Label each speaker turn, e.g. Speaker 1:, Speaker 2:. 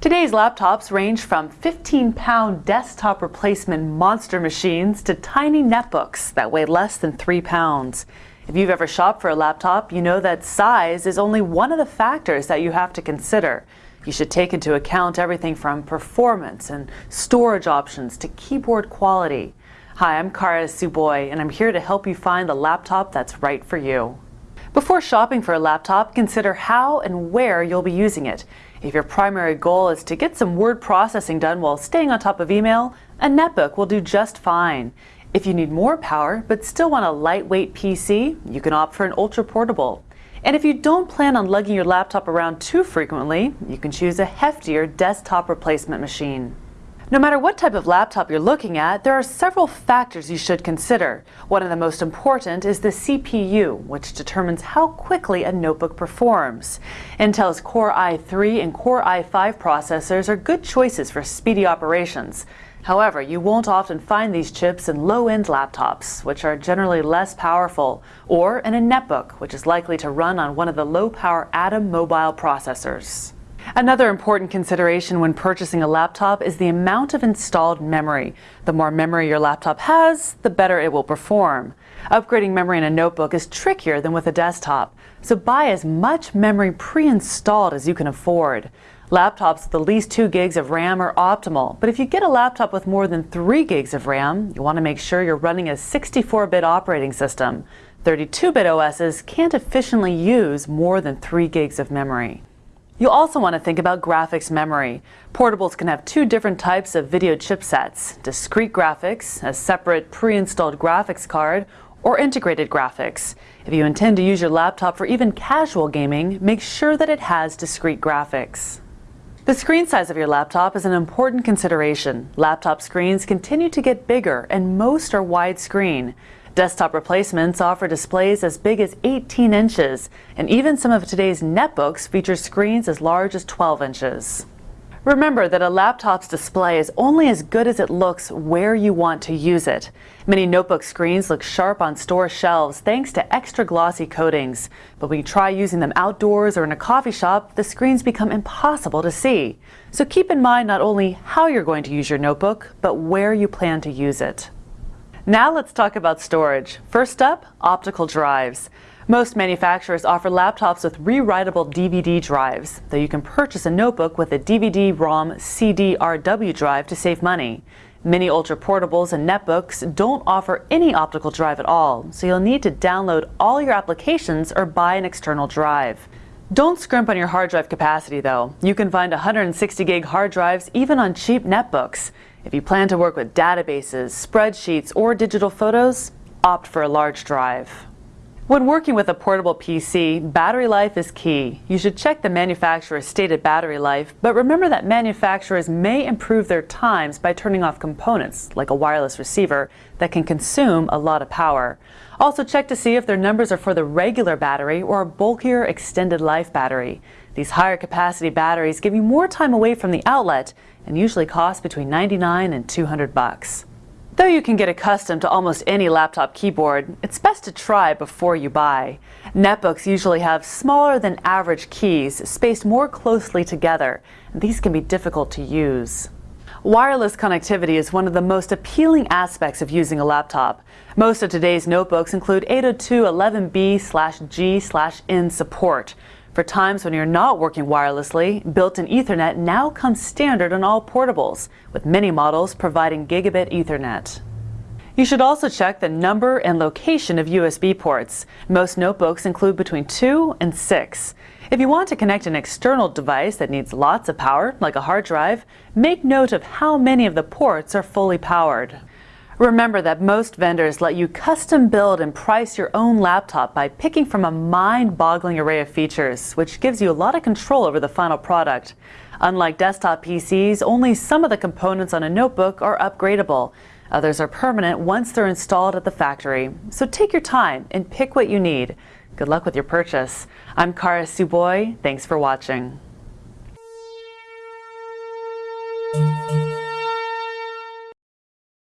Speaker 1: Today's laptops range from 15-pound desktop replacement monster machines to tiny netbooks that weigh less than 3 pounds. If you've ever shopped for a laptop, you know that size is only one of the factors that you have to consider. You should take into account everything from performance and storage options to keyboard quality. Hi, I'm Kara Tsuboi, and I'm here to help you find the laptop that's right for you. Before shopping for a laptop, consider how and where you'll be using it. If your primary goal is to get some word processing done while staying on top of email, a netbook will do just fine. If you need more power but still want a lightweight PC, you can opt for an ultra portable. And if you don't plan on lugging your laptop around too frequently, you can choose a heftier desktop replacement machine. No matter what type of laptop you're looking at, there are several factors you should consider. One of the most important is the CPU, which determines how quickly a notebook performs. Intel's Core i3 and Core i5 processors are good choices for speedy operations. However, you won't often find these chips in low-end laptops, which are generally less powerful, or in a netbook, which is likely to run on one of the low-power Atom mobile processors. Another important consideration when purchasing a laptop is the amount of installed memory. The more memory your laptop has, the better it will perform. Upgrading memory in a notebook is trickier than with a desktop, so buy as much memory pre-installed as you can afford. Laptops with at least 2 gigs of RAM are optimal, but if you get a laptop with more than 3 gigs of RAM, you want to make sure you're running a 64-bit operating system. 32-bit OSs can't efficiently use more than 3 gigs of memory. You'll also want to think about graphics memory. Portables can have two different types of video chipsets, discrete graphics, a separate pre-installed graphics card, or integrated graphics. If you intend to use your laptop for even casual gaming, make sure that it has discrete graphics. The screen size of your laptop is an important consideration. Laptop screens continue to get bigger and most are widescreen. Desktop replacements offer displays as big as 18 inches, and even some of today's netbooks feature screens as large as 12 inches. Remember that a laptop's display is only as good as it looks where you want to use it. Many notebook screens look sharp on store shelves thanks to extra glossy coatings. But when you try using them outdoors or in a coffee shop, the screens become impossible to see. So keep in mind not only how you're going to use your notebook, but where you plan to use it. Now let's talk about storage. First up, optical drives. Most manufacturers offer laptops with rewritable DVD drives, though you can purchase a notebook with a DVD-ROM CD-RW drive to save money. Many ultra portables and netbooks don't offer any optical drive at all, so you'll need to download all your applications or buy an external drive. Don't scrimp on your hard drive capacity though. You can find 160 gig hard drives even on cheap netbooks. If you plan to work with databases, spreadsheets, or digital photos, opt for a large drive. When working with a portable PC, battery life is key. You should check the manufacturer's stated battery life, but remember that manufacturers may improve their times by turning off components, like a wireless receiver, that can consume a lot of power. Also check to see if their numbers are for the regular battery or a bulkier extended life battery. These higher capacity batteries give you more time away from the outlet and usually cost between 99 and 200 bucks. Though you can get accustomed to almost any laptop keyboard, it's best to try before you buy. Netbooks usually have smaller than average keys spaced more closely together, and these can be difficult to use. Wireless connectivity is one of the most appealing aspects of using a laptop. Most of today's notebooks include 802.11b/g/n support, for times when you're not working wirelessly, built-in Ethernet now comes standard on all portables, with many models providing gigabit Ethernet. You should also check the number and location of USB ports. Most notebooks include between 2 and 6. If you want to connect an external device that needs lots of power, like a hard drive, make note of how many of the ports are fully powered. Remember that most vendors let you custom build and price your own laptop by picking from a mind-boggling array of features, which gives you a lot of control over the final product. Unlike desktop PCs, only some of the components on a notebook are upgradable. Others are permanent once they're installed at the factory. So take your time and pick what you need. Good luck with your purchase. I'm Kara Tsuboi. Thanks for watching.